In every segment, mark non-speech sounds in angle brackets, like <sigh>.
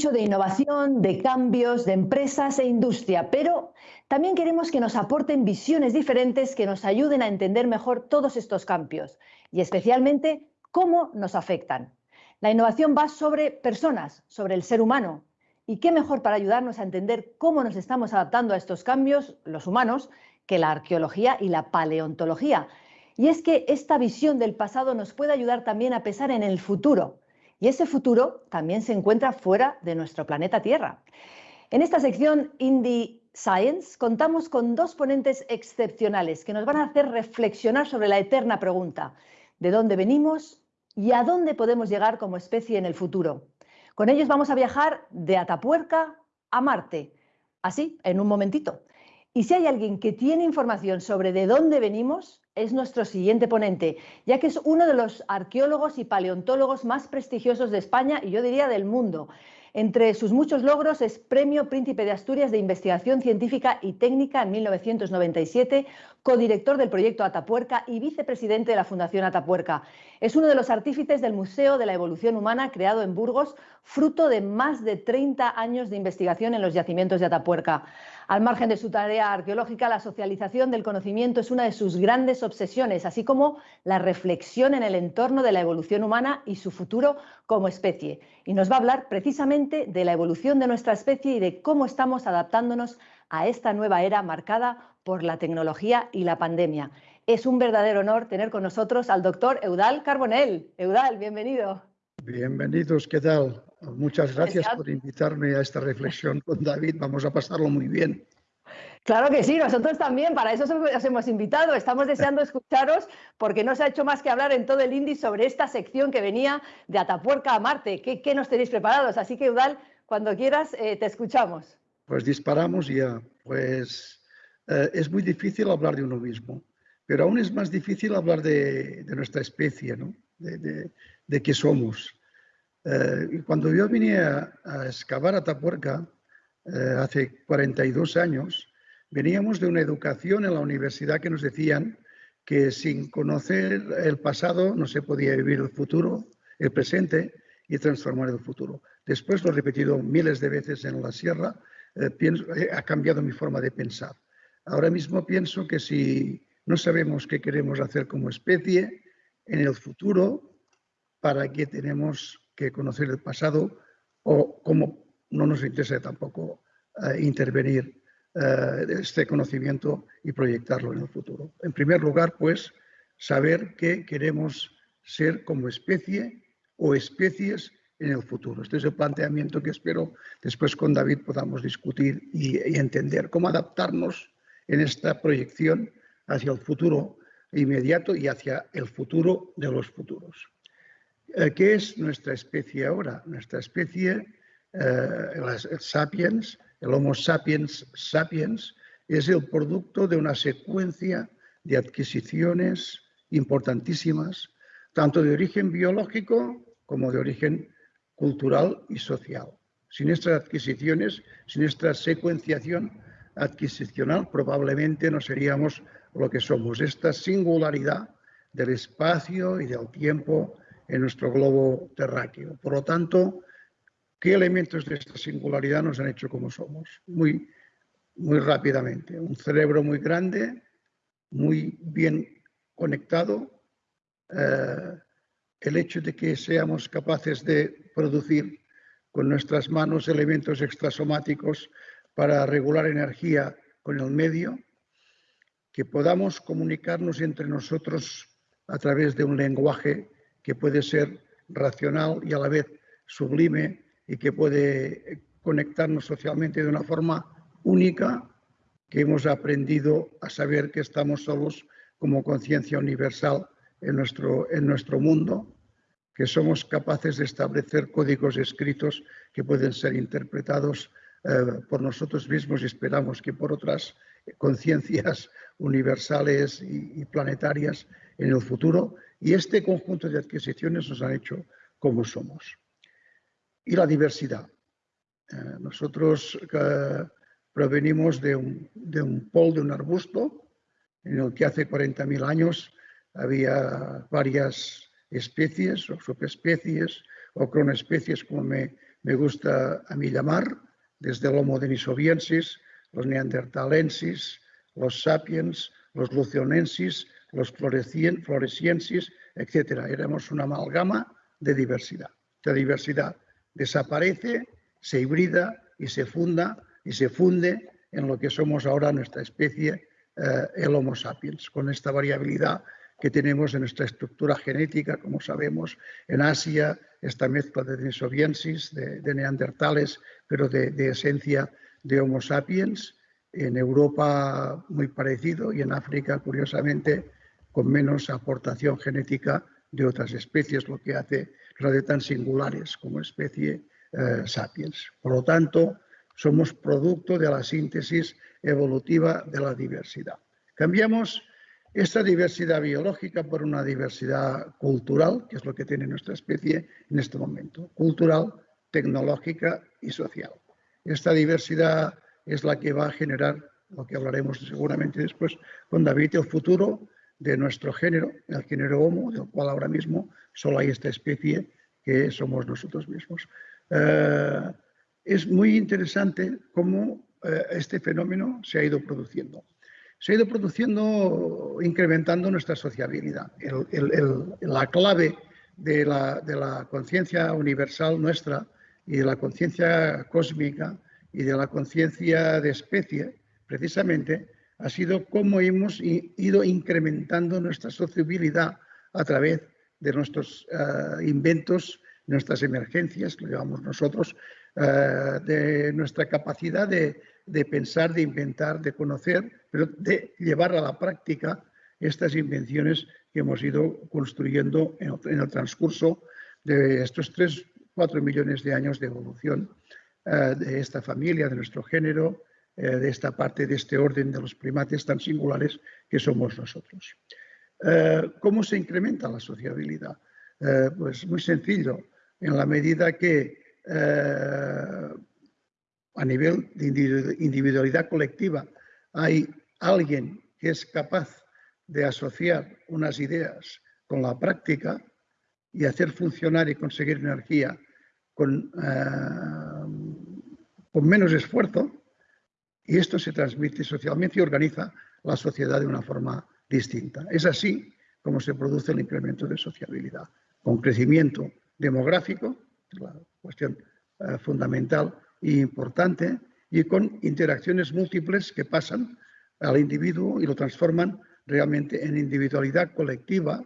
Mucho de innovación, de cambios, de empresas e industria, pero también queremos que nos aporten visiones diferentes que nos ayuden a entender mejor todos estos cambios y especialmente cómo nos afectan. La innovación va sobre personas, sobre el ser humano. ¿Y qué mejor para ayudarnos a entender cómo nos estamos adaptando a estos cambios, los humanos, que la arqueología y la paleontología? Y es que esta visión del pasado nos puede ayudar también a pensar en el futuro. Y ese futuro también se encuentra fuera de nuestro planeta Tierra. En esta sección Indie Science contamos con dos ponentes excepcionales que nos van a hacer reflexionar sobre la eterna pregunta, ¿de dónde venimos y a dónde podemos llegar como especie en el futuro? Con ellos vamos a viajar de Atapuerca a Marte, así, en un momentito. Y si hay alguien que tiene información sobre de dónde venimos, es nuestro siguiente ponente, ya que es uno de los arqueólogos y paleontólogos más prestigiosos de España y yo diría del mundo. Entre sus muchos logros es Premio Príncipe de Asturias de Investigación Científica y Técnica en 1997, codirector del proyecto Atapuerca y vicepresidente de la Fundación Atapuerca. Es uno de los artífices del Museo de la Evolución Humana creado en Burgos, fruto de más de 30 años de investigación en los yacimientos de Atapuerca. Al margen de su tarea arqueológica, la socialización del conocimiento es una de sus grandes obsesiones, así como la reflexión en el entorno de la evolución humana y su futuro como especie. Y nos va a hablar precisamente de la evolución de nuestra especie y de cómo estamos adaptándonos a esta nueva era marcada por la tecnología y la pandemia. Es un verdadero honor tener con nosotros al doctor Eudal Carbonell. Eudal, bienvenido. Bienvenidos, ¿qué tal? Muchas gracias por invitarme a esta reflexión con David. Vamos a pasarlo muy bien. Claro que sí, nosotros también, para eso os hemos invitado. Estamos deseando escucharos porque no se ha hecho más que hablar en todo el índice sobre esta sección que venía de Atapuerca a Marte. ¿Qué, qué nos tenéis preparados? Así que, Udal, cuando quieras, eh, te escuchamos. Pues disparamos ya. Pues eh, es muy difícil hablar de uno mismo, pero aún es más difícil hablar de, de nuestra especie, ¿no? de, de, de qué somos. Eh, cuando yo vine a, a excavar Atapuerca eh, hace 42 años, veníamos de una educación en la universidad que nos decían que sin conocer el pasado no se podía vivir el futuro, el presente y transformar el futuro. Después lo he repetido miles de veces en la sierra, eh, eh, ha cambiado mi forma de pensar. Ahora mismo pienso que si no sabemos qué queremos hacer como especie en el futuro, ¿para qué tenemos que conocer el pasado o cómo no nos interesa tampoco eh, intervenir este conocimiento y proyectarlo en el futuro. En primer lugar, pues, saber qué queremos ser como especie o especies en el futuro. Este es el planteamiento que espero después con David podamos discutir y, entender cómo adaptarnos en esta proyección hacia el futuro inmediato y hacia el futuro de los futuros. Eh, ¿Qué es nuestra especie ahora? Nuestra especie, eh, el sapiens, el Homo sapiens sapiens, es el producto de una secuencia de adquisiciones importantísimas, tanto de origen biológico como de origen cultural y social. Sin estas adquisiciones, sin esta secuenciación adquisicional, probablemente no seríamos lo que somos. Esta singularidad del espacio y del tiempo en nuestro globo terráqueo. Por lo tanto, ¿qué elementos de esta singularidad nos han hecho como somos? Muy, muy rápidamente. Un cerebro muy grande, muy bien conectado, eh, el hecho de que seamos capaces de producir con nuestras manos elementos extrasomáticos para regular energía con el medio, que podamos comunicarnos entre nosotros a través de un lenguaje que puede ser racional y a la vez sublime y que puede conectarnos socialmente de una forma única, que hemos aprendido a saber que estamos solos como conciencia universal en nuestro, en nuestro mundo, que somos capaces de establecer códigos escritos que pueden ser interpretados eh, por nosotros mismos y esperamos que por otras conciencias <laughs> universales y, planetarias en el futuro y este conjunto de adquisiciones nos han hecho como somos. Y la diversidad. Eh, nosotros eh, provenimos de un, de un pol, de un arbusto, en el que hace 40.000 años había varias especies o subespecies o cronoespecies, como me me gusta a mí llamar, desde el Homo denisoviensis, los neandertalensis, los sapiens, los lucionensis, los floresiensis, etc. Éramos una amalgama de diversidad. La diversidad desaparece, se hibrida y se funda y se funde en lo que somos ahora nuestra especie, eh, el Homo sapiens, con esta variabilidad que tenemos en nuestra estructura genética, como sabemos, en Asia, esta mezcla de denisoviensis, de, neandertales, pero de, de, esencia de Homo sapiens, en Europa muy parecido y en África, curiosamente, con menos aportación genética de otras especies, lo que hace de tan singulares como especie eh, sapiens. Por lo tanto, somos producto de la síntesis evolutiva de la diversidad. Cambiamos esta diversidad biológica por una diversidad cultural, que es lo que tiene nuestra especie en este momento, cultural, tecnológica y social. Esta diversidad es la que va a generar, lo que hablaremos seguramente después con David, el futuro de nuestro género, el género Homo, del cual ahora mismo solo hay esta especie que somos nosotros mismos. Eh, es muy interesante cómo eh, este fenómeno se ha ido produciendo. Se ha ido produciendo, incrementando nuestra sociabilidad. la clave de la, de la conciencia universal nuestra y de la conciencia cósmica y de la conciencia de especie, precisamente, ha sido cómo hemos ido incrementando nuestra sociabilidad a través de nuestros eh, inventos, nuestras emergencias, lo llamamos nosotros, eh, de nuestra capacidad de, pensar, de inventar, de conocer, pero de llevar a la práctica estas invenciones que hemos ido construyendo en el, transcurso de estos 3, 4 millones de años de evolución eh, de esta familia, de nuestro género, eh, de esta parte de este orden de los primates tan singulares que somos nosotros. Eh, ¿Cómo se incrementa la sociabilidad? Pues muy sencillo, en la medida que a nivel de individualidad colectiva hay alguien que es capaz de asociar unas ideas con la práctica y hacer funcionar y conseguir energía con, con menos esfuerzo, y esto se transmite socialmente y organiza la sociedad de una forma distinta. Es así como se produce el incremento de sociabilidad, con crecimiento demográfico, la cuestión eh, fundamental e importante, y con interacciones múltiples que pasan al individuo y lo transforman realmente en individualidad colectiva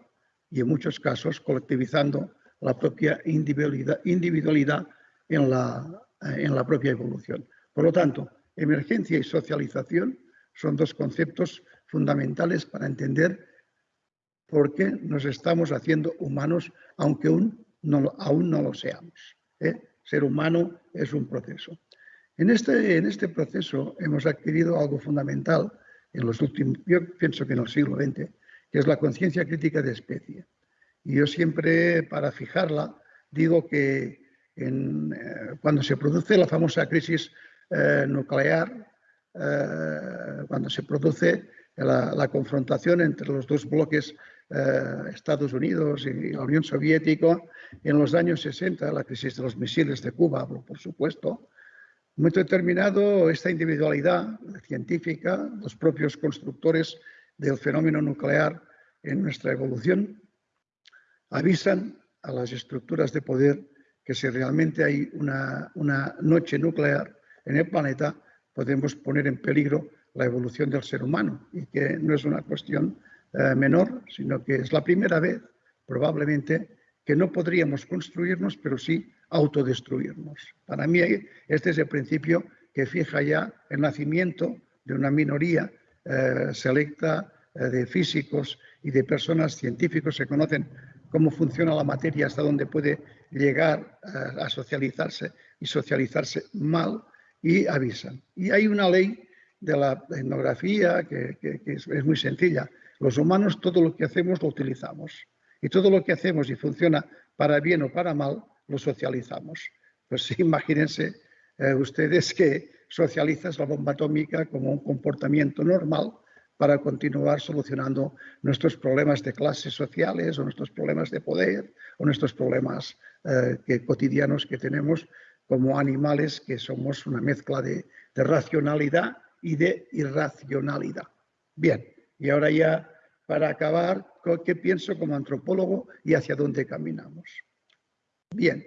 y en muchos casos colectivizando la propia individualidad, individualidad en, la, en la propia evolución. Por lo tanto, Emergencia y socialización son dos conceptos fundamentales para entender por qué nos estamos haciendo humanos, aunque aún no, aún no lo seamos. ¿eh? Ser humano es un proceso. En este, en este proceso hemos adquirido algo fundamental en los últimos, yo pienso que en el siglo XX, que es la conciencia crítica de especie. Y yo siempre, para fijarla, digo que en, eh, cuando se produce la famosa crisis eh, nuclear eh, cuando se produce la, confrontación entre los dos bloques eh, Estados Unidos y la Unión Soviética en los años 60, la crisis de los misiles de Cuba, por supuesto, muy determinado esta individualidad científica, los propios constructores del fenómeno nuclear en nuestra evolución, avisan a las estructuras de poder que si realmente hay una, una noche nuclear, en el planeta, podemos poner en peligro la evolución del ser humano y que no es una cuestión eh, menor, sino que es la primera vez, probablemente, que no podríamos construirnos, pero sí autodestruirnos. Para mí, este es el principio que fija ya el nacimiento de una minoría eh, selecta eh, de físicos y de personas científicos que conocen cómo funciona la materia, hasta dónde puede llegar a socializarse y socializarse mal, y avisan. Y hay una ley de la etnografía que, es, muy sencilla. Los humanos todo lo que hacemos lo utilizamos y todo lo que hacemos y funciona para bien o para mal lo socializamos. Pues <laughs> imagínense eh, ustedes que socializas la bomba atómica como un comportamiento normal para continuar solucionando nuestros problemas de clases sociales o nuestros problemas de poder o nuestros problemas eh, que, cotidianos que tenemos como animales que somos una mezcla de, racionalidad y de irracionalidad. Bien, y ahora ya para acabar, ¿qué pienso como antropólogo y hacia dónde caminamos? Bien,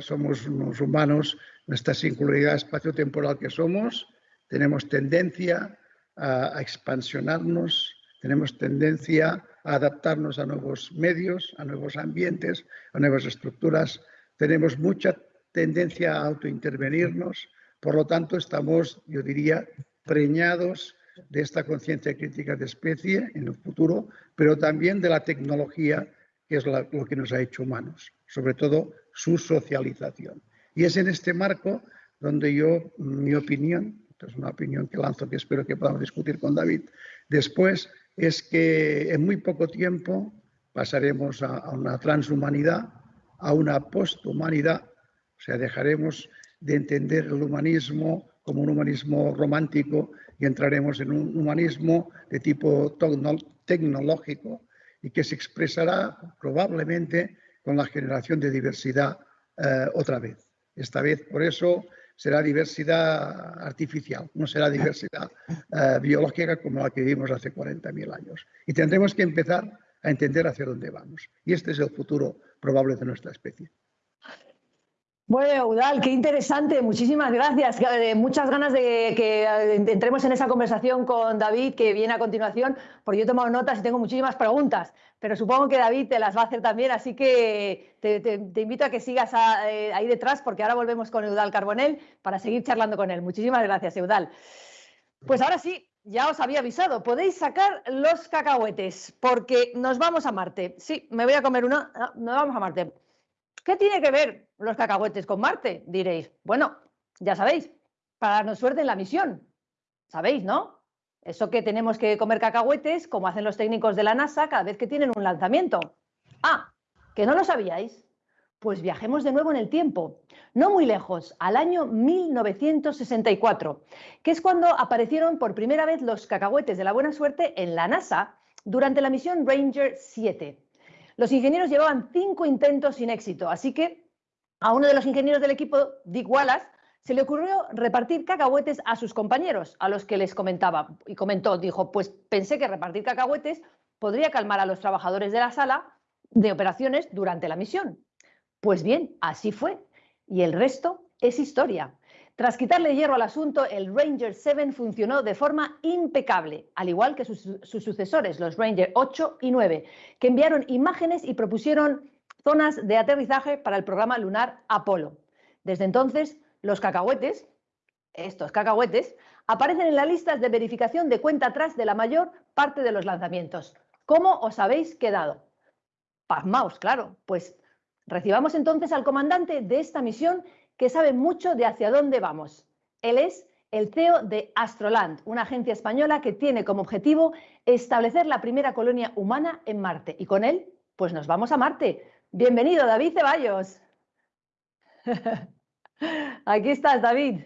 somos unos humanos, nuestra singularidad espacio-temporal que somos, tenemos tendencia a, expansionarnos, tenemos tendencia a adaptarnos a nuevos medios, a nuevos ambientes, a nuevas estructuras, tenemos mucha tendencia a autointervenirnos, por lo tanto estamos, yo diría, preñados de esta conciencia crítica de especie en el futuro, pero también de la tecnología, que es lo que nos ha hecho humanos, sobre todo su socialización. Y es en este marco donde yo, mi opinión, es una opinión que lanzo que espero que podamos discutir con David después, es que en muy poco tiempo pasaremos a, una transhumanidad, a una posthumanidad, o sea, dejaremos de entender el humanismo como un humanismo romántico y entraremos en un humanismo de tipo tecnológico y que se expresará probablemente con la generación de diversidad eh, otra vez. Esta vez, por eso, será diversidad artificial, no será diversidad eh, biológica como la que vivimos hace 40.000 años. Y tendremos que empezar a entender hacia dónde vamos. Y este es el futuro probable de nuestra especie. Bueno, Udal, qué interesante, muchísimas gracias. Eh, muchas ganas de que eh, entremos en esa conversación con David que viene a continuación, porque yo he tomado notas y tengo muchísimas preguntas, pero supongo que David te las va a hacer también, así que te, invito a que sigas eh, ahí detrás, porque ahora volvemos con Eudal Carbonell para seguir charlando con él. Muchísimas gracias, Eudal. Pues ahora sí, ya os había avisado, podéis sacar los cacahuetes, porque nos vamos a Marte. Sí, me voy a comer una, no, nos vamos a Marte. ¿Qué tiene que ver los cacahuetes con Marte? Diréis. Bueno, ya sabéis, para darnos suerte en la misión. ¿Sabéis, no? Eso que tenemos que comer cacahuetes, como hacen los técnicos de la NASA cada vez que tienen un lanzamiento. Ah, que no lo sabíais. Pues viajemos de nuevo en el tiempo, no muy lejos, al año 1964, que es cuando aparecieron por primera vez los cacahuetes de la buena suerte en la NASA durante la misión Ranger 7. Los ingenieros llevaban cinco intentos sin éxito, así que a uno de los ingenieros del equipo, Dick Wallace, se le ocurrió repartir cacahuetes a sus compañeros, a los que les comentaba. Y comentó, dijo, pues pensé que repartir cacahuetes podría calmar a los trabajadores de la sala de operaciones durante la misión. Pues bien, así fue. Y el resto es historia. Tras quitarle hierro al asunto, el Ranger 7 funcionó de forma impecable, al igual que sus, sucesores, los Ranger 8 y 9, que enviaron imágenes y propusieron zonas de aterrizaje para el programa lunar Apolo. Desde entonces, los cacahuetes, estos cacahuetes, aparecen en las listas de verificación de cuenta atrás de la mayor parte de los lanzamientos. ¿Cómo os habéis quedado? Pasmaos, claro. Pues recibamos entonces al comandante de esta misión que sabe mucho de hacia dónde vamos. Él es el CEO de Astroland, una agencia española que tiene como objetivo establecer la primera colonia humana en Marte. Y con él, pues nos vamos a Marte. Bienvenido, David Ceballos. <laughs> Aquí estás, David.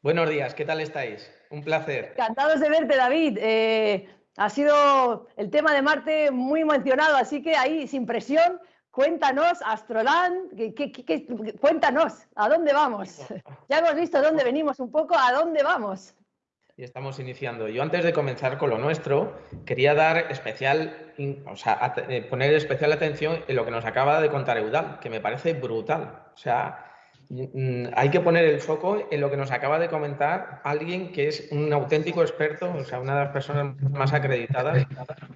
Buenos días, ¿qué tal estáis? Un placer. Encantados de verte, David. Eh, ha sido el tema de Marte muy mencionado, así que ahí, sin presión, Cuéntanos, Astroland, cuéntanos, ¿a dónde vamos? <laughs> Ya hemos visto dónde venimos un poco, ¿a dónde vamos? Y estamos iniciando. Yo antes de comenzar con lo nuestro, quería dar especial, o sea, eh, poner especial atención en lo que nos acaba de contar Eudal, que me parece brutal. O sea, mm, hay que poner el foco en lo que nos acaba de comentar alguien que es un auténtico experto, o sea, una de las personas más acreditadas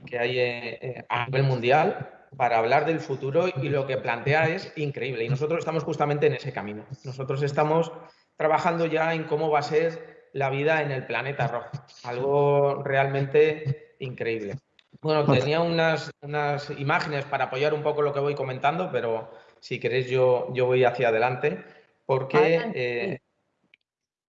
que hay eh, eh, a nivel mundial para hablar del futuro y lo que plantea es increíble. Y nosotros estamos justamente en ese camino. Nosotros estamos trabajando ya en cómo va a ser la vida en el planeta rojo. Algo realmente increíble. Bueno, tenía unas, unas imágenes para apoyar un poco lo que voy comentando, pero si queréis yo, yo voy hacia adelante, porque eh,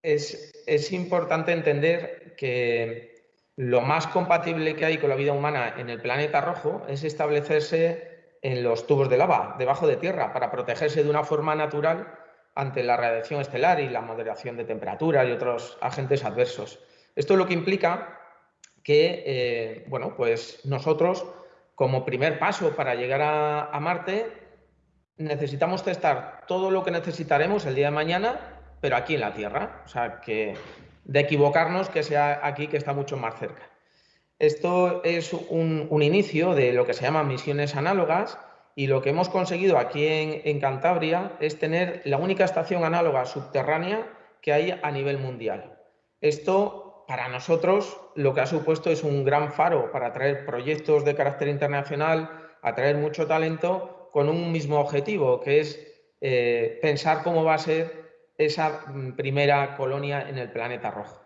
es, es importante entender que lo más compatible que hay con la vida humana en el planeta rojo es establecerse en los tubos de lava, debajo de tierra, para protegerse de una forma natural ante la radiación estelar y la moderación de temperatura y otros agentes adversos. Esto es lo que implica que, eh, bueno, pues nosotros, como primer paso para llegar a, Marte, necesitamos testar todo lo que necesitaremos el día de mañana, pero aquí en la Tierra. O sea, que de equivocarnos que sea aquí que está mucho más cerca. Esto es un, inicio de lo que se llaman misiones análogas y lo que hemos conseguido aquí en, Cantabria es tener la única estación análoga subterránea que hay a nivel mundial. Esto, para nosotros, lo que ha supuesto es un gran faro para atraer proyectos de carácter internacional, atraer mucho talento con un mismo objetivo, que es eh, pensar cómo va a ser esa mm, primera colonia en el planeta rojo.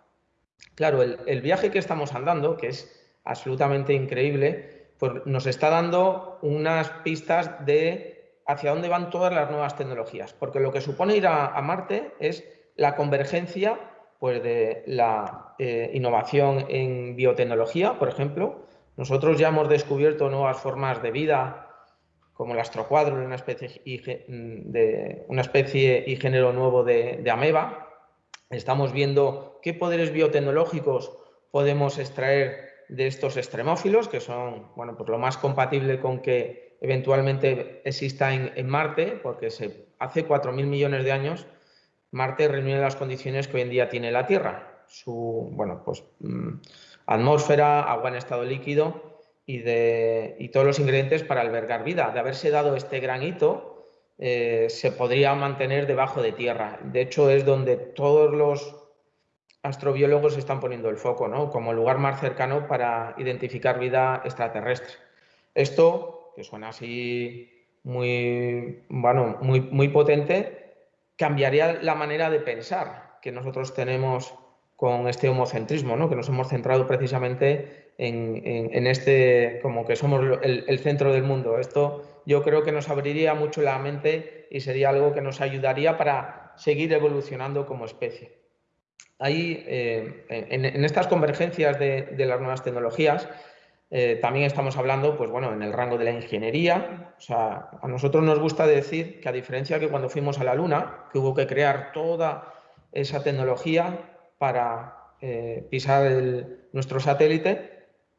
Claro, el, viaje que estamos andando, que es absolutamente increíble, pues nos está dando unas pistas de hacia dónde van todas las nuevas tecnologías, porque lo que supone ir a, Marte es la convergencia pues, de la eh, innovación en biotecnología, por ejemplo. Nosotros ya hemos descubierto nuevas formas de vida como el astrocuadro, una especie y, de, una especie y género nuevo de, ameba. Estamos viendo qué poderes biotecnológicos podemos extraer de estos extremófilos, que son bueno, pues lo más compatible con que eventualmente exista en, Marte, porque se, hace 4.000 millones de años Marte reúne las condiciones que hoy en día tiene la Tierra. Su bueno, pues, mm, atmósfera, agua en estado líquido y, de, todos los ingredientes para albergar vida. De haberse dado este gran hito, eh, se podría mantener debajo de tierra. De hecho, es donde todos los astrobiólogos están poniendo el foco, ¿no? como lugar más cercano para identificar vida extraterrestre. Esto, que suena así muy, bueno, muy, muy potente, cambiaría la manera de pensar que nosotros tenemos con este homocentrismo, ¿no? que nos hemos centrado precisamente en, este, como que somos el, centro del mundo. Esto yo creo que nos abriría mucho la mente y sería algo que nos ayudaría para seguir evolucionando como especie. Ahí, eh, en, estas convergencias de, las nuevas tecnologías, eh, también estamos hablando, pues bueno, en el rango de la ingeniería. O sea, a nosotros nos gusta decir que a diferencia que cuando fuimos a la Luna, que hubo que crear toda esa tecnología para eh, pisar nuestro satélite,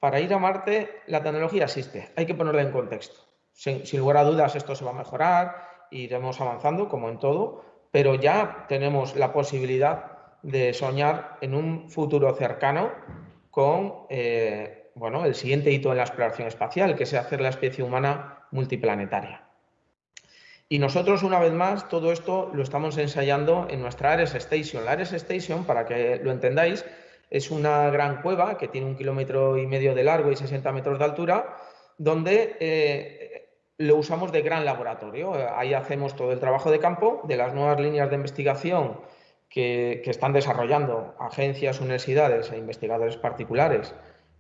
para ir a Marte la tecnología existe, hay que ponerla en contexto. Sin, lugar a dudas esto se va a mejorar, iremos avanzando como en todo, pero ya tenemos la posibilidad de soñar en un futuro cercano con eh, bueno, el siguiente hito en la exploración espacial, que es hacer la especie humana multiplanetaria. Y nosotros, una vez más, todo esto lo estamos ensayando en nuestra Ares Station. La Ares Station, para que lo entendáis, es una gran cueva que tiene un kilómetro y medio de largo y 60 metros de altura, donde eh, lo usamos de gran laboratorio. Ahí hacemos todo el trabajo de campo de las nuevas líneas de investigación que, están desarrollando agencias, universidades e investigadores particulares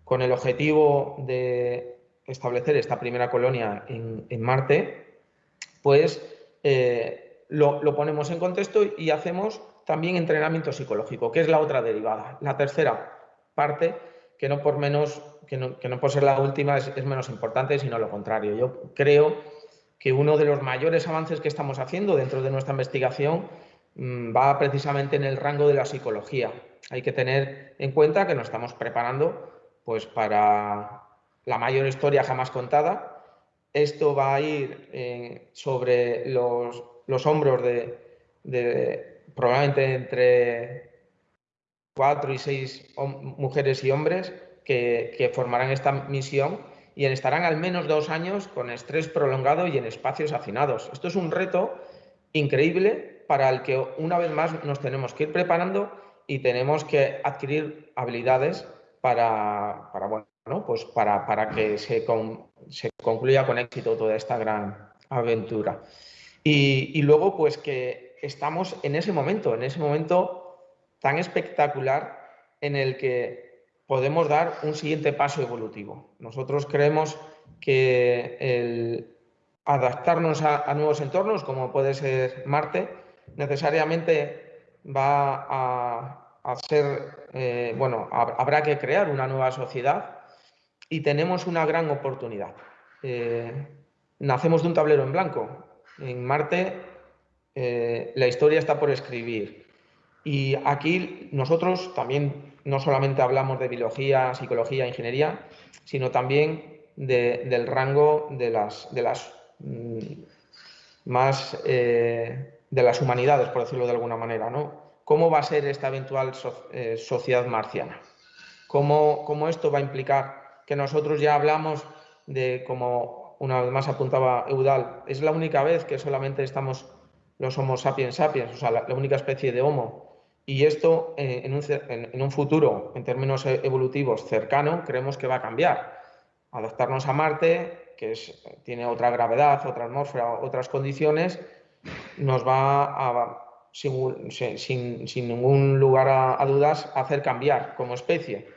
con el objetivo de establecer esta primera colonia en, Marte, pues eh, lo, lo ponemos en contexto y hacemos también entrenamiento psicológico, que es la otra derivada. La tercera parte, que no por menos, que no, por ser la última es, menos importante, sino lo contrario. Yo creo que uno de los mayores avances que estamos haciendo dentro de nuestra investigación mm, va precisamente en el rango de la psicología. Hay que tener en cuenta que nos estamos preparando pues, para la mayor historia jamás contada. Esto va a ir eh, sobre los, hombros de probablemente entre cuatro y seis mujeres y hombres que, formarán esta misión y estarán al menos dos años con estrés prolongado y en espacios hacinados. Esto es un reto increíble para el que una vez más nos tenemos que ir preparando y tenemos que adquirir habilidades para, bueno, pues para, para que se, se, concluya con éxito toda esta gran aventura. Y, y luego, pues que estamos en ese momento, en ese momento tan espectacular en el que podemos dar un siguiente paso evolutivo. Nosotros creemos que el adaptarnos a, nuevos entornos, como puede ser Marte, necesariamente va a, ser, eh, bueno, habrá que crear una nueva sociedad y tenemos una gran oportunidad. Eh, nacemos de un tablero en blanco. En Marte eh, la historia está por escribir. Y aquí nosotros también no solamente hablamos de biología, psicología, ingeniería, sino también del rango de las, de las mm, más eh, de las humanidades, por decirlo de alguna manera, ¿no? ¿Cómo va a ser esta eventual eh, sociedad marciana? ¿Cómo, ¿Cómo, esto va a implicar que nosotros ya hablamos de, como una vez más apuntaba Eudal, es la única vez que solamente estamos los Homo sapiens sapiens, o sea, la, única especie de Homo. Y esto eh, en, un, futuro, en términos e, evolutivos cercano, creemos que va a cambiar. Adaptarnos a Marte, que es, tiene otra gravedad, otra atmósfera, otras condiciones, nos va a sin, ningún lugar a, dudas, hacer cambiar como especie.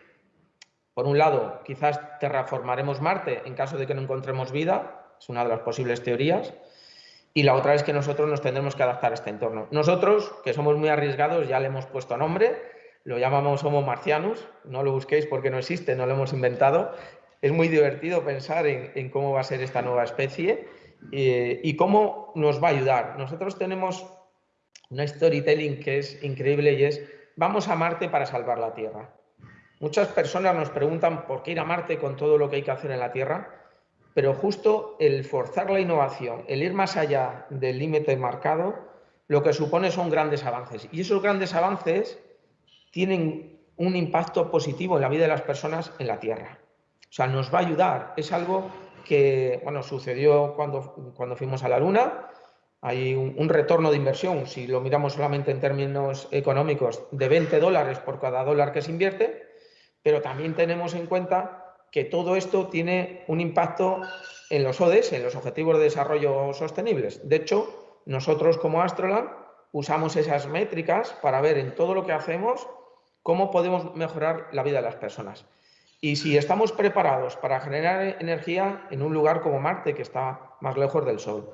Por un lado, quizás terraformaremos Marte en caso de que no encontremos vida, es una de las posibles teorías, y la otra es que nosotros nos tendremos que adaptar a este entorno. Nosotros, que somos muy arriesgados, ya le hemos puesto nombre, lo llamamos Homo marcianus, no lo busquéis porque no existe, no lo hemos inventado. Es muy divertido pensar en, cómo va a ser esta nueva especie eh, y cómo nos va a ayudar. Nosotros tenemos una storytelling que es increíble y es, vamos a Marte para salvar la Tierra. Muchas personas nos preguntan por qué ir a Marte con todo lo que hay que hacer en la Tierra, pero justo el forzar la innovación, el ir más allá del límite marcado, lo que supone son grandes avances. Y esos grandes avances tienen un impacto positivo en la vida de las personas en la Tierra. O sea, nos va a ayudar. Es algo que, bueno, sucedió cuando, cuando fuimos a la Luna, hay un, retorno de inversión, si lo miramos solamente en términos económicos, de 20 dólares por cada dólar que se invierte, pero también tenemos en cuenta que todo esto tiene un impacto en los ODS, en los Objetivos de Desarrollo Sostenibles. De hecho, nosotros como Astroland usamos esas métricas para ver en todo lo que hacemos cómo podemos mejorar la vida de las personas. Y si estamos preparados para generar energía en un lugar como Marte, que está más lejos del Sol,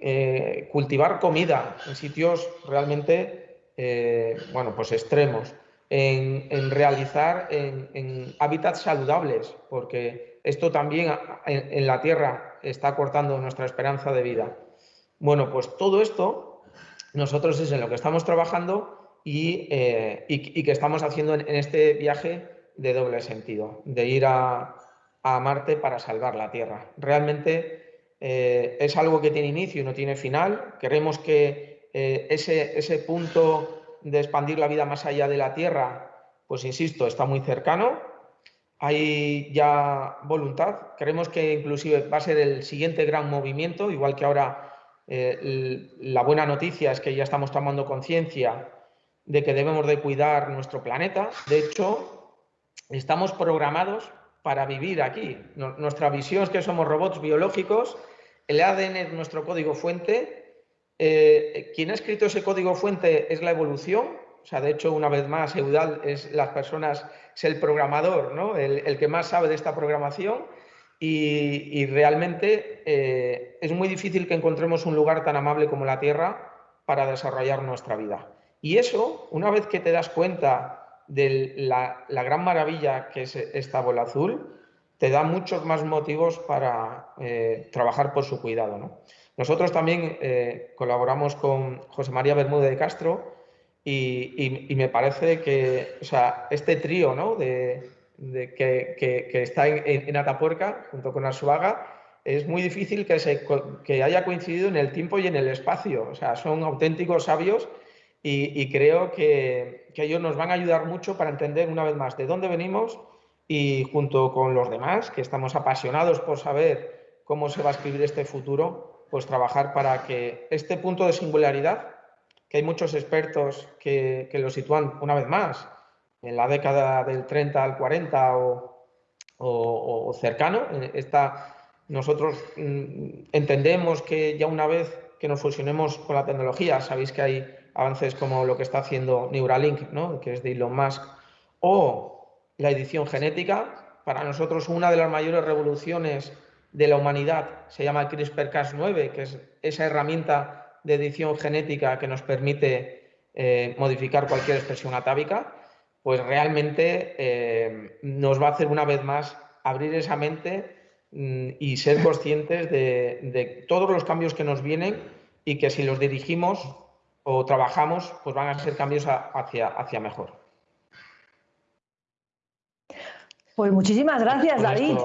eh, cultivar comida en sitios realmente, eh, bueno, pues extremos, en, realizar en, hábitats saludables, porque esto también en, la Tierra está cortando nuestra esperanza de vida. Bueno, pues todo esto nosotros es en lo que estamos trabajando y, eh, que estamos haciendo en, este viaje de doble sentido, de ir a, a Marte para salvar la Tierra. Realmente eh, es algo que tiene inicio y no tiene final. Queremos que eh, ese, ese punto de expandir la vida más allá de la Tierra, pues insisto, está muy cercano. Hay ya voluntad. Creemos que inclusive va a ser el siguiente gran movimiento, igual que ahora eh, la buena noticia es que ya estamos tomando conciencia de que debemos de cuidar nuestro planeta. De hecho, estamos programados para vivir aquí. nuestra visión es que somos robots biológicos el ADN es nuestro código fuente. Eh, quien ha escrito ese código fuente es la evolución. O sea, de hecho, una vez más, Eudal es las personas, es el programador, ¿no? el, que más sabe de esta programación. Y, realmente eh, es muy difícil que encontremos un lugar tan amable como la Tierra para desarrollar nuestra vida. Y eso, una vez que te das cuenta de la, la gran maravilla que es esta bola azul, te da muchos más motivos para eh, trabajar por su cuidado. Nosotros también eh, colaboramos con José María Bermúdez de Castro y, me parece que sea, este trío ¿no? de, que, está en, Atapuerca junto con Arsuaga es muy difícil que, se, que haya coincidido en el tiempo y en el espacio. O sea, son auténticos sabios y, creo que ellos nos van a ayudar mucho para entender una vez más de dónde venimos, y junto con los demás, que estamos apasionados por saber cómo se va a escribir este futuro, pues trabajar para que este punto de singularidad, que hay muchos expertos que, lo sitúan una vez más en la década del 30 al 40 o, cercano, esta, nosotros mm, entendemos que ya una vez que nos fusionemos con la tecnología, sabéis que hay avances como lo que está haciendo Neuralink, ¿no? que es de Elon Musk, o la edición genética. Para nosotros una de las mayores revoluciones de la humanidad se llama CRISPR-Cas9, que es esa herramienta de edición genética que nos permite eh, modificar cualquier expresión atávica, pues realmente eh, nos va a hacer una vez más abrir esa mente mm, y ser conscientes de, todos los cambios que nos vienen y que si los dirigimos o trabajamos, pues van a ser cambios hacia, hacia mejor. Pues muchísimas gracias, David.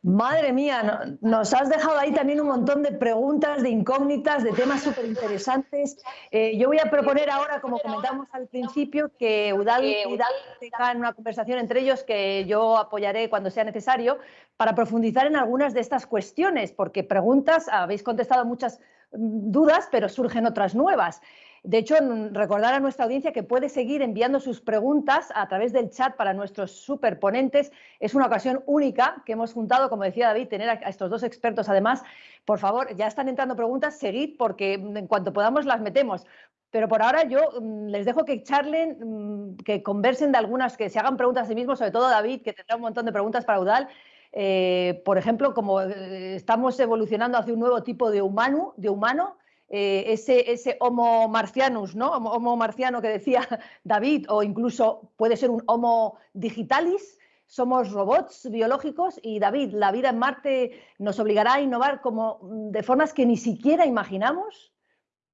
Madre mía, nos has dejado ahí también un montón de preguntas, de incógnitas, de temas súper interesantes. Eh, yo voy a proponer ahora, como comentamos al principio, que Udal y Udal tengan una conversación entre ellos que yo apoyaré cuando sea necesario para profundizar en algunas de estas cuestiones, porque preguntas, habéis contestado muchas mm, dudas, pero surgen otras nuevas. De hecho, recordar a nuestra audiencia que puede seguir enviando sus preguntas a través del chat para nuestros superponentes. Es una ocasión única que hemos juntado, como decía David, tener a estos dos expertos. Además, por favor, ya están entrando preguntas, seguid porque en cuanto podamos las metemos. Pero por ahora yo mm, les dejo que charlen, mm, que conversen de algunas, que se hagan preguntas a sí mismos, sobre todo David, que tendrá un montón de preguntas para Udal. Eh, por ejemplo, como eh, estamos evolucionando hacia un nuevo tipo de humano, de humano eh, ese, Homo marcianus, ¿no? Homo, marciano que decía <laughs> David, o incluso puede ser un Homo digitalis, somos robots biológicos y David, la vida en Marte nos obligará a innovar como mm, de formas que ni siquiera imaginamos.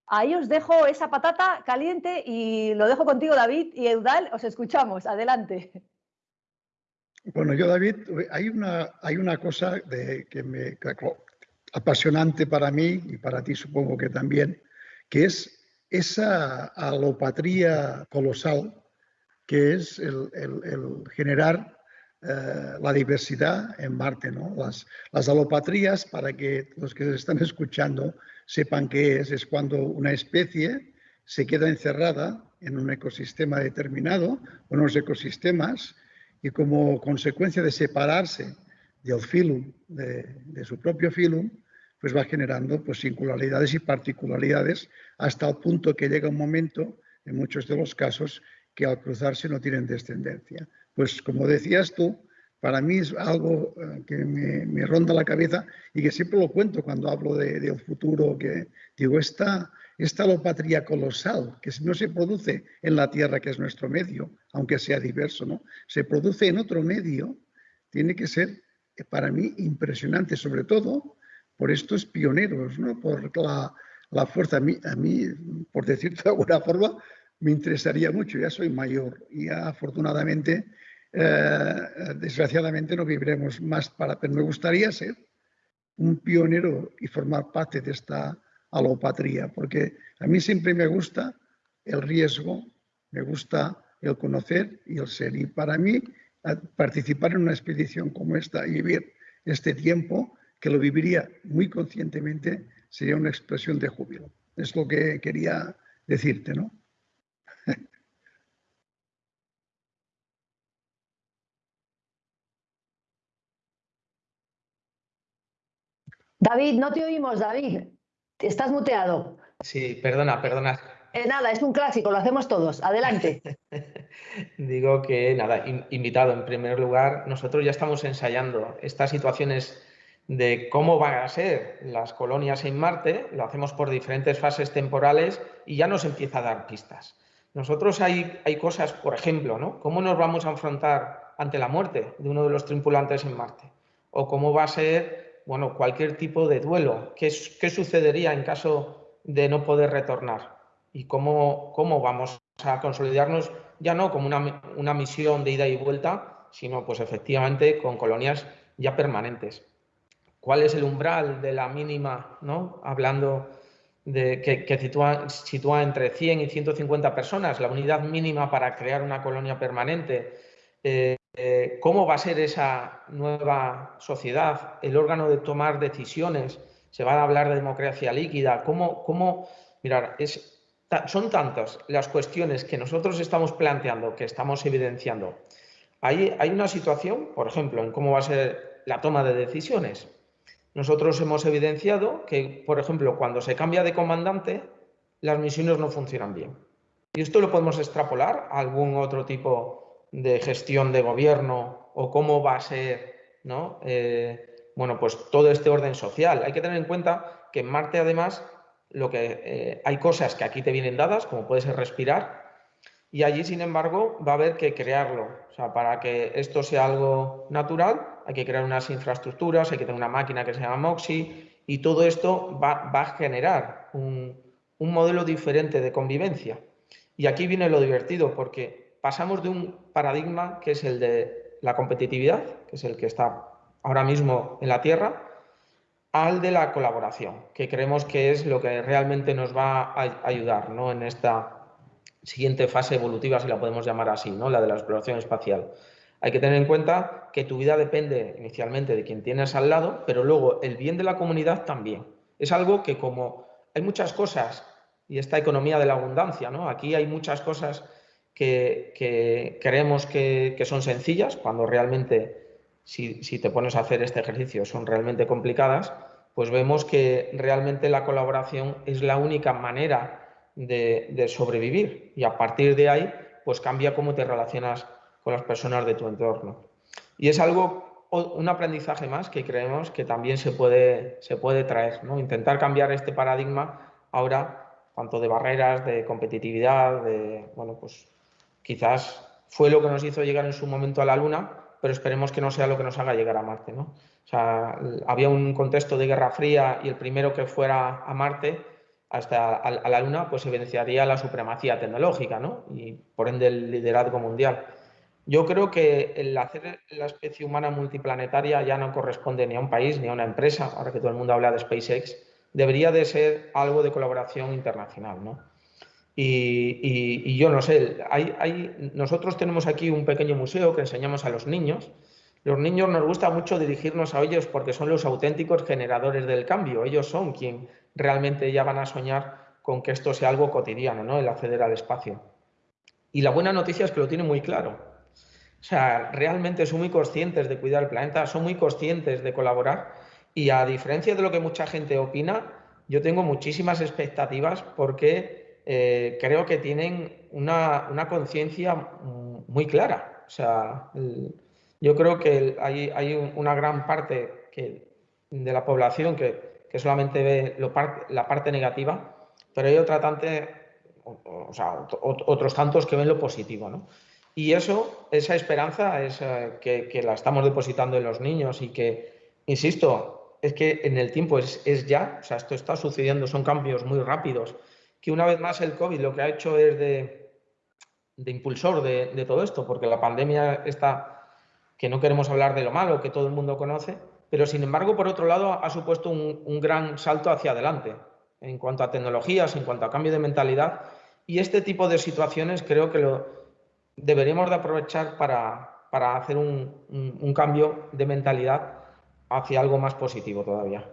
Ahí os dejo esa patata caliente y lo dejo contigo, David y Eudal, os escuchamos. Adelante. Bueno, yo, David, hay una, hay una cosa de, que me, apasionante para mí y para ti supongo que también, que es esa alopatría colosal que es el, generar eh, la diversidad en Marte. ¿no? Las, las alopatrías, para que los que están escuchando sepan qué es, es cuando una especie se queda encerrada en un ecosistema determinado, unos ecosistemas, y como consecuencia de separarse del filum, de, su propio filum, pues va generando pues, singularidades y particularidades hasta el punto que llega un momento, en muchos de los casos, que al cruzarse no tienen descendencia. Pues como decías tú, para mí es algo eh, que me, ronda la cabeza y que siempre lo cuento cuando hablo del de, futuro, que digo, esta, esta alopatría colosal que no se produce en la Tierra, que es nuestro medio, aunque sea diverso, ¿no? se produce en otro medio, tiene que ser eh, para mí impresionante, sobre todo por estos pioneros, ¿no? por la, la fuerza. A mí, a mí, por decirlo de alguna forma, me interesaría mucho, ya soy mayor y afortunadamente, eh, desgraciadamente no viviremos más para, pero me gustaría ser un pionero y formar parte de esta alopatría, porque a mí siempre me gusta el riesgo, me gusta el conocer y el ser. Y para mí, participar en una expedición como esta y vivir este tiempo que lo viviría muy conscientemente, sería una expresión de júbilo. Es lo que quería decirte, ¿no? <laughs> David, no te oímos, David. Estás muteado. Sí, perdona, perdona. Eh, nada, es un clásico, lo hacemos todos. Adelante. <laughs> Digo que, nada, invitado en primer lugar, nosotros ya estamos ensayando estas situaciones de cómo van a ser las colonias en Marte, lo hacemos por diferentes fases temporales y ya nos empieza a dar pistas. Nosotros hay, hay cosas, por ejemplo, ¿no? ¿Cómo nos vamos a enfrentar ante la muerte de uno de los tripulantes en Marte? O cómo va a ser, bueno, cualquier tipo de duelo. ¿Qué, qué sucedería en caso de no poder retornar? ¿Y cómo, cómo vamos a consolidarnos ya no como una, una misión de ida y vuelta, sino pues efectivamente con colonias ya permanentes cuál es el umbral de la mínima, ¿no? hablando de que, sitúa, entre 100 y 150 personas, la unidad mínima para crear una colonia permanente, eh, eh, cómo va a ser esa nueva sociedad, el órgano de tomar decisiones, se va a hablar de democracia líquida, cómo, cómo mirar, son tantas las cuestiones que nosotros estamos planteando, que estamos evidenciando. Hay, hay una situación, por ejemplo, en cómo va a ser la toma de decisiones. Nosotros hemos evidenciado que, por ejemplo, cuando se cambia de comandante, las misiones no funcionan bien. Y esto lo podemos extrapolar a algún otro tipo de gestión de gobierno o cómo va a ser, ¿no? Eh, bueno, pues todo este orden social. Hay que tener en cuenta que en Marte, además, lo que eh, hay cosas que aquí te vienen dadas, como puede ser respirar, y allí, sin embargo, va a haber que crearlo. O sea, para que esto sea algo natural, hay que crear unas infraestructuras, hay que tener una máquina que se llama MOXI, y todo esto va, a generar un, modelo diferente de convivencia. Y aquí viene lo divertido, porque pasamos de un paradigma que es el de la competitividad, que es el que está ahora mismo en la Tierra, al de la colaboración, que creemos que es lo que realmente nos va a ayudar ¿no? en esta siguiente fase evolutiva, si la podemos llamar así, ¿no? la de la exploración espacial. Hay que tener en cuenta que tu vida depende inicialmente de quien tienes al lado, pero luego el bien de la comunidad también. Es algo que como hay muchas cosas, y esta economía de la abundancia, ¿no? aquí hay muchas cosas que, creemos que, son sencillas, cuando realmente, si, te pones a hacer este ejercicio, son realmente complicadas, pues vemos que realmente la colaboración es la única manera de, de sobrevivir y a partir de ahí, pues cambia cómo te relacionas con las personas de tu entorno. Y es algo, un aprendizaje más que creemos que también se puede, se puede traer, ¿no? Intentar cambiar este paradigma ahora, tanto de barreras, de competitividad, de, bueno, pues quizás fue lo que nos hizo llegar en su momento a la Luna, pero esperemos que no sea lo que nos haga llegar a Marte, ¿no? O sea, había un contexto de Guerra Fría y el primero que fuera a Marte hasta a la Luna, pues evidenciaría la supremacía tecnológica, ¿no? Y por ende el liderazgo mundial. Yo creo que el hacer la especie humana multiplanetaria ya no corresponde ni a un país ni a una empresa, ahora que todo el mundo habla de SpaceX, debería de ser algo de colaboración internacional. ¿no? Y, yo no sé, hay, nosotros tenemos aquí un pequeño museo que enseñamos a los niños. Los niños nos gusta mucho dirigirnos a ellos porque son los auténticos generadores del cambio. Ellos son quien realmente ya van a soñar con que esto sea algo cotidiano, ¿no? el acceder al espacio. Y la buena noticia es que lo tienen muy claro o sea, realmente son muy conscientes de cuidar el planeta, son muy conscientes de colaborar y a diferencia de lo que mucha gente opina, yo tengo muchísimas expectativas porque eh, creo que tienen una, conciencia muy clara. O sea, yo creo que hay, una gran parte de la población que, solamente ve la parte negativa, pero hay otra tante, o, sea, otros tantos que ven lo positivo. ¿no? Y eso, esa esperanza es eh, que, la estamos depositando en los niños y que, insisto, es que en el tiempo es, es, ya, o sea, esto está sucediendo, son cambios muy rápidos, que una vez más el COVID lo que ha hecho es de, de impulsor de, todo esto, porque la pandemia está, que no queremos hablar de lo malo, que todo el mundo conoce, pero sin embargo, por otro lado, ha supuesto un, un gran salto hacia adelante en cuanto a tecnologías, en cuanto a cambio de mentalidad, y este tipo de situaciones creo que lo, deberíamos de aprovechar para, hacer un, cambio de mentalidad hacia algo más positivo todavía.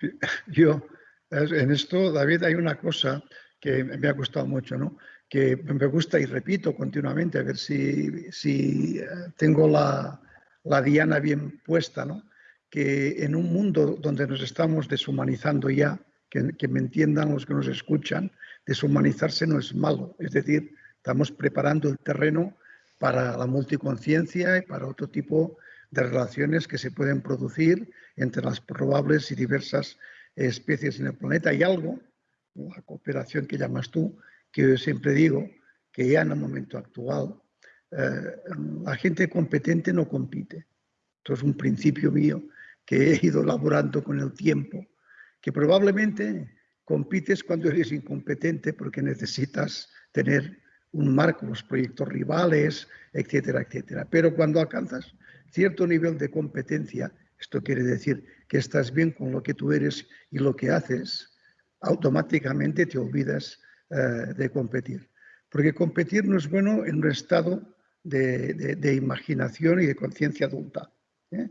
<laughs> Yo, en esto, David, hay una cosa que me ha costado mucho, ¿no? que me gusta y repito continuamente, a ver si, si eh, tengo la, la, diana bien puesta, ¿no? que en un mundo donde nos estamos deshumanizando ya, que, que me entiendan los que nos escuchan, deshumanizarse no es malo, es decir, Estamos preparando el terreno para la multiconciencia y para otro tipo de relaciones que se pueden producir entre las probables y diversas especies en el planeta. Y algo, la cooperación que llamas tú, que yo siempre digo que ya en el momento actual eh, la gente competente no compite. Esto es un principio mío que he ido elaborando con el tiempo, que probablemente compites cuando eres incompetente porque necesitas tener un marco, los proyectos rivales, etcétera, etcétera. Pero cuando alcanzas cierto nivel de competencia, esto quiere decir que estás bien con lo que tú eres y lo que haces, automáticamente te olvidas eh, de competir. Porque competir no es bueno en un estado de, imaginación y de conciencia adulta. ¿eh?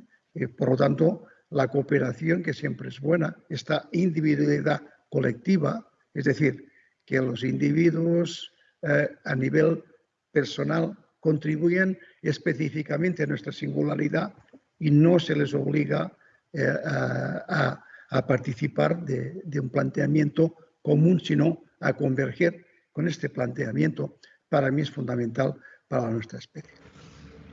por lo tanto, la cooperación, que siempre es buena, esta individualidad colectiva, es decir, que los individuos eh, a nivel personal contribuyen específicamente a nuestra singularidad y no se les obliga eh, a, participar de, un planteamiento común, sino a converger con este planteamiento, para mí es fundamental para nuestra especie.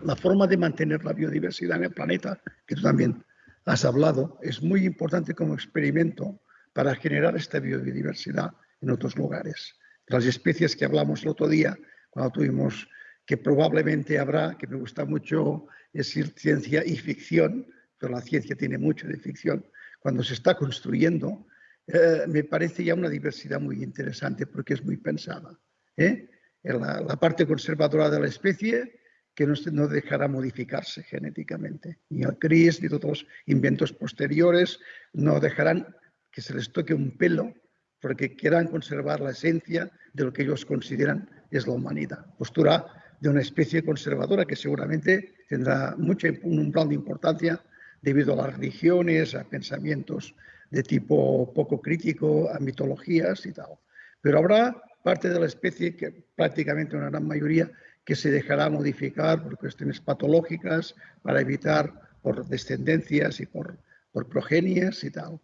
La forma de mantener la biodiversidad en el planeta, que tú también has hablado, es muy importante como experimento para generar esta biodiversidad en otros lugares las especies que hablamos el otro día, cuando tuvimos que probablemente habrá, que me gusta mucho decir ciencia y ficción, pero la ciencia tiene mucho de ficción, cuando se está construyendo, eh, me parece ya una diversidad muy interesante porque es muy pensada. ¿eh? La, parte conservadora de la especie que no, dejará modificarse genéticamente. Ni el CRIS ni todos los inventos posteriores no dejarán que se les toque un pelo porque quieran conservar la esencia de lo que ellos consideran es la humanidad. Postura de una especie conservadora que seguramente tendrá mucho, un plan de importancia debido a las religiones, a pensamientos de tipo poco crítico, a mitologías y tal. Pero habrá parte de la especie, que prácticamente una gran mayoría, que se dejará modificar por cuestiones patológicas para evitar por descendencias y por, por progenies y tal.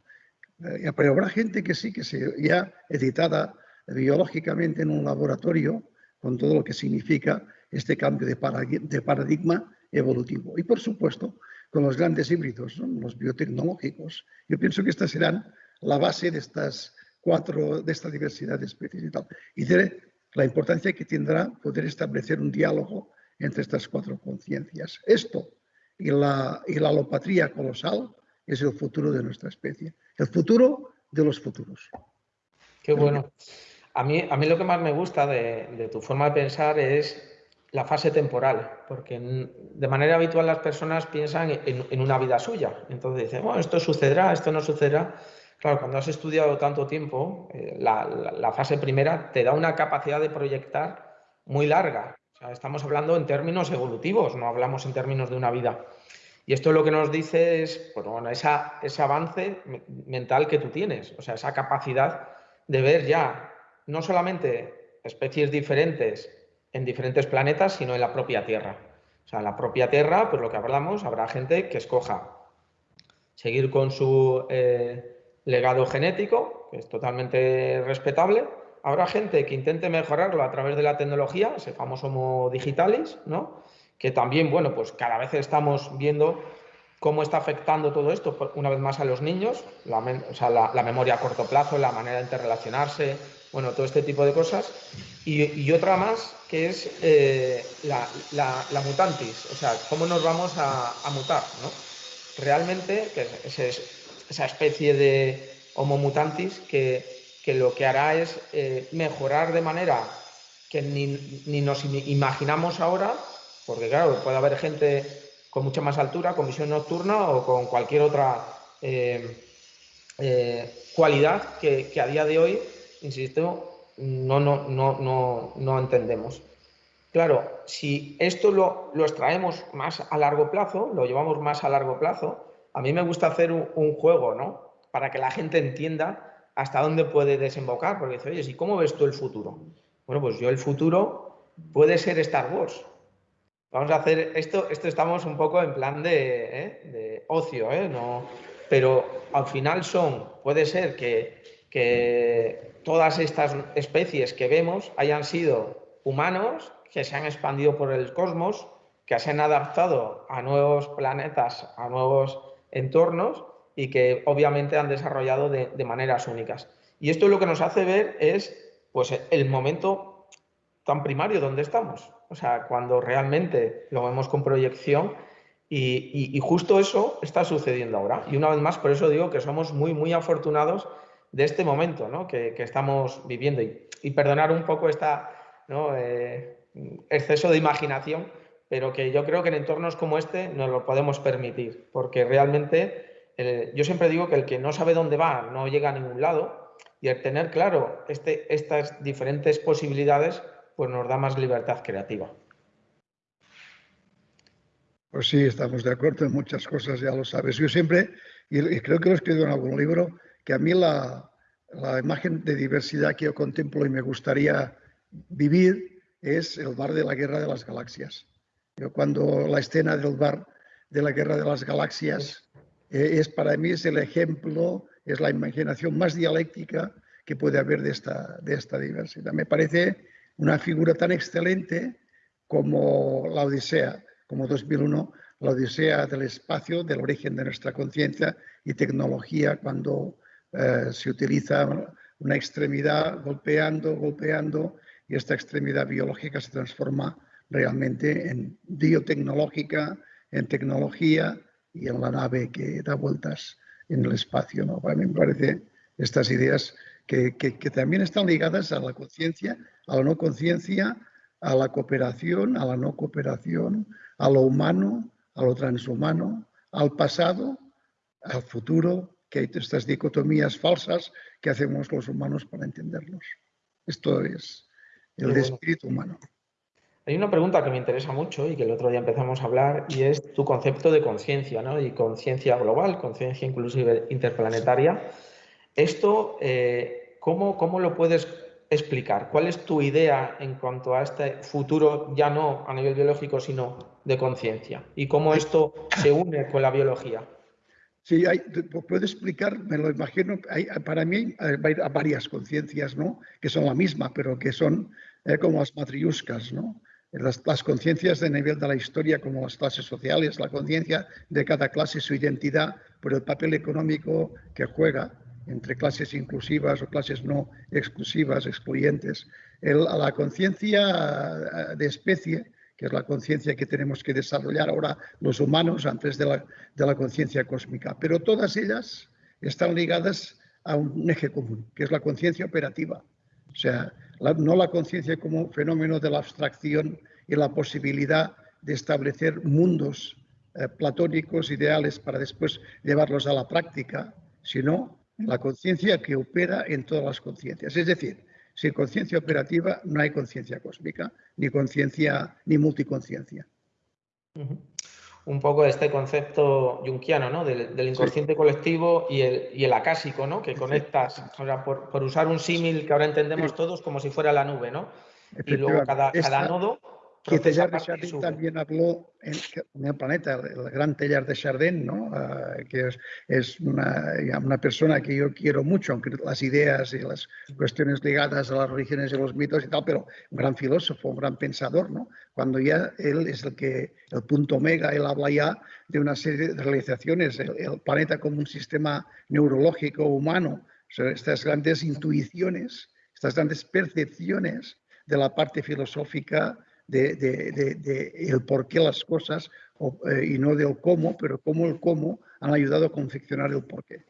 Eh, pero habrá gente que sí, que se ya editada biológicamente en un laboratorio con todo lo que significa este cambio de paradigma, evolutivo. Y por supuesto, con los grandes híbridos, los biotecnológicos. Yo pienso que estas serán la base de estas cuatro, de esta diversidad de especies y tal. Y la importancia que tendrá poder establecer un diálogo entre estas cuatro conciencias. Esto y la, y la alopatría colosal es el futuro de nuestra especie, el futuro de los futuros. Qué bueno. A mí, a mí lo que más me gusta de, tu forma de pensar es la fase temporal, porque de manera habitual las personas piensan en, una vida suya. Entonces dicen, bueno, esto sucederá, esto no sucederá. Claro, cuando has estudiado tanto tiempo, eh, la, fase primera te da una capacidad de proyectar muy larga. estamos hablando en términos evolutivos, no hablamos en términos de una vida. Y esto lo que nos dice es pues, bueno, esa, ese avance mental que tú tienes, o sea, esa capacidad de ver ya no solamente especies diferentes en diferentes planetas, sino en la propia Tierra. O sea, en la propia Tierra, pues lo que hablamos, habrá gente que escoja seguir con su eh, legado genético, que es totalmente respetable. Habrá gente que intente mejorarlo a través de la tecnología, ese famoso Homo digitalis, ¿no? Que también, bueno, pues cada vez estamos viendo cómo está afectando todo esto, una vez más, a los niños, la, o sea, la, memoria a corto plazo, la manera de interrelacionarse, bueno, todo este tipo de cosas. Y, otra más, que es eh, la, mutantis, o sea, cómo nos vamos a, mutar, ¿no? Realmente, que es, esa especie de Homo mutantis que, lo que hará es eh, mejorar de manera que ni, nos imaginamos ahora, porque claro, puede haber gente con mucha más altura, con visión nocturna o con cualquier otra eh, eh, cualidad que, a día de hoy, insisto, no, no, no, no, entendemos. Claro, si esto lo, lo extraemos más a largo plazo, lo llevamos más a largo plazo, a mí me gusta hacer un, juego, ¿no? Para que la gente entienda hasta dónde puede desembocar, porque dice, oye, ¿y cómo ves tú el futuro? Bueno, pues yo el futuro puede ser Star Wars. Vamos a hacer esto, esto estamos un poco en plan de, ¿eh? ocio, ¿eh? No, pero al final son, puede ser que, todas estas especies que vemos hayan sido humanos que se han expandido por el cosmos, que se han adaptado a nuevos planetas, a nuevos entornos y que obviamente han desarrollado de, maneras únicas. Y esto lo que nos hace ver es pues, el momento tan primario donde estamos. O sea, cuando realmente lo vemos con proyección y, justo eso está sucediendo ahora. Y una vez más, por eso digo que somos muy, muy afortunados de este momento ¿no? que, estamos viviendo. Y, perdonar un poco este exceso de imaginación, pero que yo creo que en entornos como este nos lo podemos permitir, porque realmente eh, yo siempre digo que el que no sabe dónde va no llega a ningún lado y el tener claro este, estas diferentes posibilidades pues nos da más libertad creativa. Pues sí, estamos de acuerdo en muchas cosas, ya lo sabes. Yo siempre, y creo que lo he escrito en algún libro, que a mí la, la imagen de diversidad que yo contemplo y me gustaría vivir es el bar de la guerra de las galaxias cuando la escena del bar de la Guerra de las Galaxias eh, es para mí es el ejemplo, es la imaginación más dialéctica que puede haber de esta, de esta diversidad. Me parece una figura tan excelente como la Odisea, como 2001, la Odisea del espacio, del origen de nuestra conciencia y tecnología, cuando eh, se utiliza una extremidad golpeando, golpeando, y esta extremidad biológica se transforma realmente en biotecnológica, en tecnología y en la nave que da vueltas en el espacio. ¿no? Para mí me parece estas ideas que, que, también están ligadas a la conciencia, a la no conciencia, a la cooperación, a la no cooperación, a lo humano, a lo transhumano, al pasado, al futuro, que hay estas dicotomías falsas que hacemos los humanos para entenderlos. Esto es el espíritu humano. Hay una pregunta que me interesa mucho y que el otro día empezamos a hablar y es tu concepto de conciencia, ¿no? Y conciencia global, conciencia inclusive interplanetaria. Esto, eh, ¿cómo, ¿cómo lo puedes explicar? ¿Cuál es tu idea en cuanto a este futuro, ya no a nivel biológico, sino de conciencia? ¿Y cómo esto se une con la biología? Sí, hay, puedo explicar, me lo imagino, hay, para mí hay varias conciencias, ¿no? Que son la misma, pero que son eh, como las matriuscas, ¿no? Las, las conciencias de nivel de la historia, como las clases sociales, la conciencia de cada clase, su identidad, por el papel económico que juega entre clases inclusivas o clases no exclusivas, excluyentes. la conciencia de especie, que es la conciencia que tenemos que desarrollar ahora los humanos antes de la, de la conciencia cósmica. Pero todas ellas están ligadas a un eje común, que es la conciencia operativa. O sea, no la conciencia como fenómeno de la abstracción y la posibilidad de establecer mundos eh, platónicos, ideales, para después llevarlos a la práctica, sino la conciencia que opera en todas las conciencias. Es decir, sin conciencia operativa no hay conciencia cósmica, ni conciencia, ni multiconciencia un poco este concepto junquiano, ¿no? Del, inconsciente colectivo y el, y el, acásico, ¿no? Que conectas, o sea, por, usar un símil que ahora entendemos todos como si fuera la nube, ¿no? Y luego cada, cada nodo que Teilhard de Chardin también habló en, el planeta, el gran Teilhard de Chardin, ¿no? Ah, que es, es una, una, persona que yo quiero mucho, aunque las ideas y las cuestiones ligadas a las religiones y los mitos y tal, pero un gran filósofo, un gran pensador, ¿no? cuando ya él es el que, el punto omega, él habla ya de una serie de realizaciones, el, el planeta como un sistema neurológico humano, estas grandes intuiciones, estas grandes percepciones de la parte filosófica de, el por qué las cosas eh, y no del cómo, pero cómo el cómo han ayudado a confeccionar el por qué.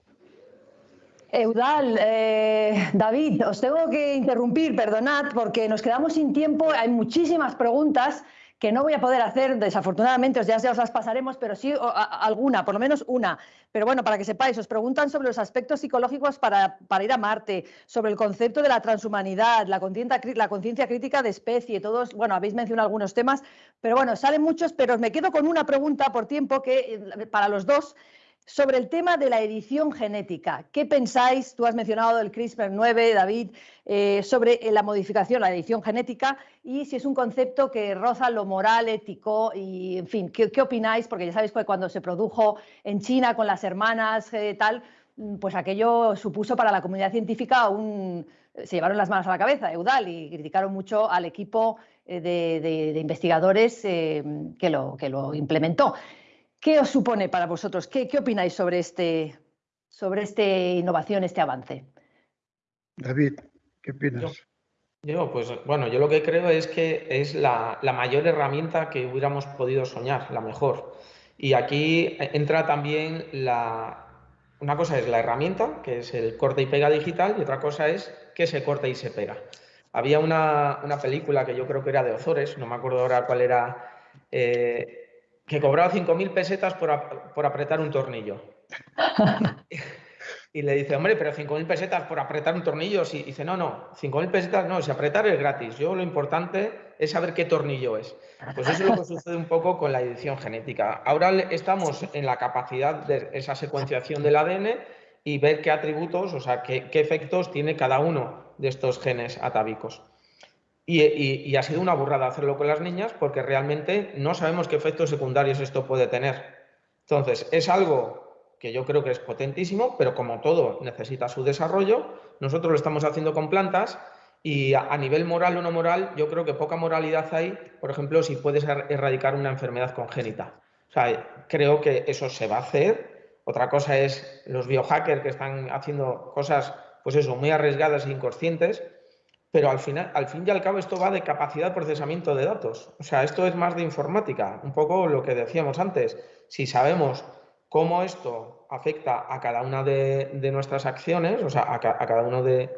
Eudal, eh, David, os tengo que interrumpir, perdonad, porque nos quedamos sin tiempo, hay muchísimas preguntas que no voy a poder hacer, desafortunadamente, ya, os las pasaremos, pero sí alguna, por lo menos una. Pero bueno, para que sepáis, os preguntan sobre los aspectos psicológicos para, ir a Marte, sobre el concepto de la transhumanidad, la conciencia crítica de especie, todos, bueno, habéis mencionado algunos temas, pero bueno, salen muchos, pero me quedo con una pregunta por tiempo que eh, para los dos sobre el tema de la edición genética, ¿qué pensáis? Tú has mencionado el CRISPR-9, David, eh, sobre la modificación, la edición genética, y si es un concepto que roza lo moral, ético, y en fin, ¿qué, opináis? Porque ya sabéis que cuando se produjo en China con las hermanas eh, tal, mm, pues aquello supuso para la comunidad científica un... Se llevaron las manos a la cabeza, Eudal, y criticaron mucho al equipo eh, de, investigadores que, lo, que lo implementó. ¿Qué os supone para vosotros? ¿Qué, opináis sobre este, sobre esta innovación, este avance? David, ¿qué opinas? Yo, pues bueno, yo lo que creo es que es la, mayor herramienta que hubiéramos podido soñar, la mejor. Y aquí entra también la... Una cosa es la herramienta, que es el corte y pega digital, y otra cosa es que se corta y se pega. Había una, película que yo creo que era de Ozores, no me acuerdo ahora cuál era, eh, que cobraba 5.000 <laughs> pesetas por, apretar un tornillo. y le dice, hombre, pero 5.000 pesetas por apretar un tornillo. Y dice, no, no, 5.000 pesetas no, si apretar es gratis. Yo lo importante es saber qué tornillo es. Pues eso es lo que sucede un poco con la edición genética. Ahora estamos en la capacidad de esa secuenciación del ADN y ver qué atributos, o sea, qué, qué efectos tiene cada uno de estos genes atávicos. Y, ha sido una burrada hacerlo con las niñas porque realmente no sabemos qué efectos secundarios esto puede tener. Entonces, es algo que yo creo que es potentísimo, pero como todo necesita su desarrollo, nosotros lo estamos haciendo con plantas y a, nivel moral o no moral, yo creo que poca moralidad hay, por ejemplo, si puedes er, erradicar una enfermedad congénita. O sea, creo que eso se va a hacer. Otra cosa es los biohackers que están haciendo cosas, pues eso, muy arriesgadas e inconscientes, pero al, final, al fin y al cabo esto va de capacidad de procesamiento de datos. O sea, esto es más de informática, un poco lo que decíamos antes. Si sabemos cómo esto afecta a cada una de, nuestras acciones, o sea, a, cada uno de,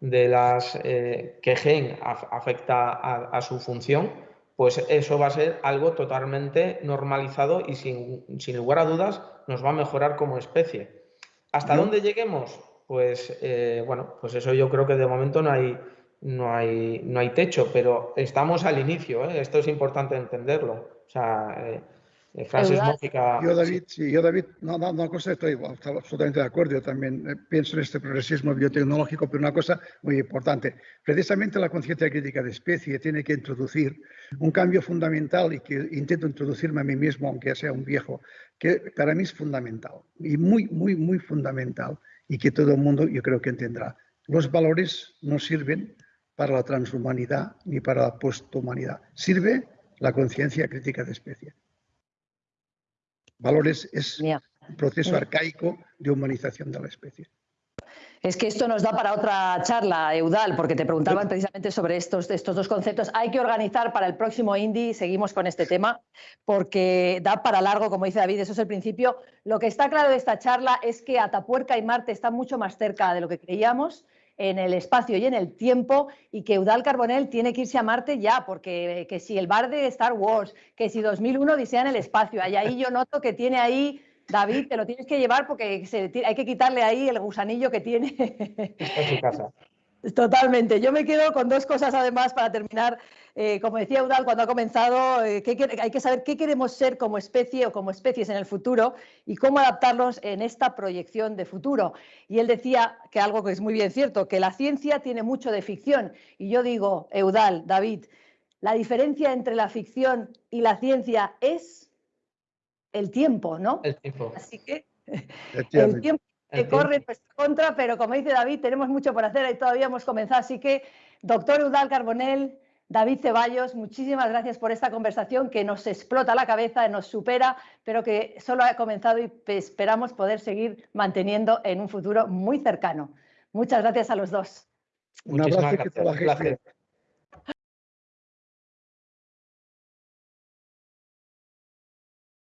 de las eh, que gen afecta a, su función, pues eso va a ser algo totalmente normalizado y sin, lugar a dudas nos va a mejorar como especie. ¿Hasta dónde lleguemos? Pues eh, bueno, pues eso yo creo que de momento no hay, no hay, no hay techo, pero estamos al inicio, ¿eh? esto es importante entenderlo. O sea, Francis Yo, David, sí, yo, David, no, no, una cosa estoy absolutamente de acuerdo. Yo también eh, pienso en este progresismo biotecnológico, pero una cosa muy importante. Precisamente la conciencia crítica de especie tiene que introducir un cambio fundamental y que intento introducirme a mí mismo, aunque sea un viejo, que para mí es fundamental y muy, muy, muy fundamental y que todo el mundo yo creo que entenderá. Los valores no sirven para la transhumanidad ni para la posthumanidad. Sirve la conciencia crítica de especie. Valores es un proceso arcaico de humanización de la especie. Es que esto nos da para otra charla, Eudal, porque te preguntaban precisamente sobre estos, estos dos conceptos. Hay que organizar para el próximo Indie, seguimos con este tema, porque da para largo, como dice David, eso es el principio. Lo que está claro de esta charla es que Atapuerca y Marte están mucho más cerca de lo que creíamos en el espacio y en el tiempo y que Eudal Carbonell tiene que irse a Marte ya, porque que si el bar de Star Wars, que si 2001 Odisea en el espacio, ahí yo noto que tiene ahí David, te lo tienes que llevar porque hay que quitarle ahí el gusanillo que tiene. en su casa. <laughs> Totalmente. Yo me quedo con dos cosas además para terminar. Eh, como decía Udal cuando ha comenzado, eh, hay que saber qué queremos ser como especie o como especies en el futuro y cómo adaptarlos en esta proyección de futuro. Y él decía que algo que es muy bien cierto, que la ciencia tiene mucho de ficción. Y yo digo, Eudal, David, la diferencia entre la ficción y la ciencia es el tiempo, ¿no? El tiempo. Así que el tiempo que corre en nuestra contra, pero como dice David, tenemos mucho por hacer y todavía hemos comenzado. Así que, doctor Udal Carbonell, David Ceballos, muchísimas gracias por esta conversación que nos explota la cabeza, nos supera, pero que solo ha comenzado y esperamos poder seguir manteniendo en un futuro muy cercano. Muchas gracias a los dos. Un abrazo y que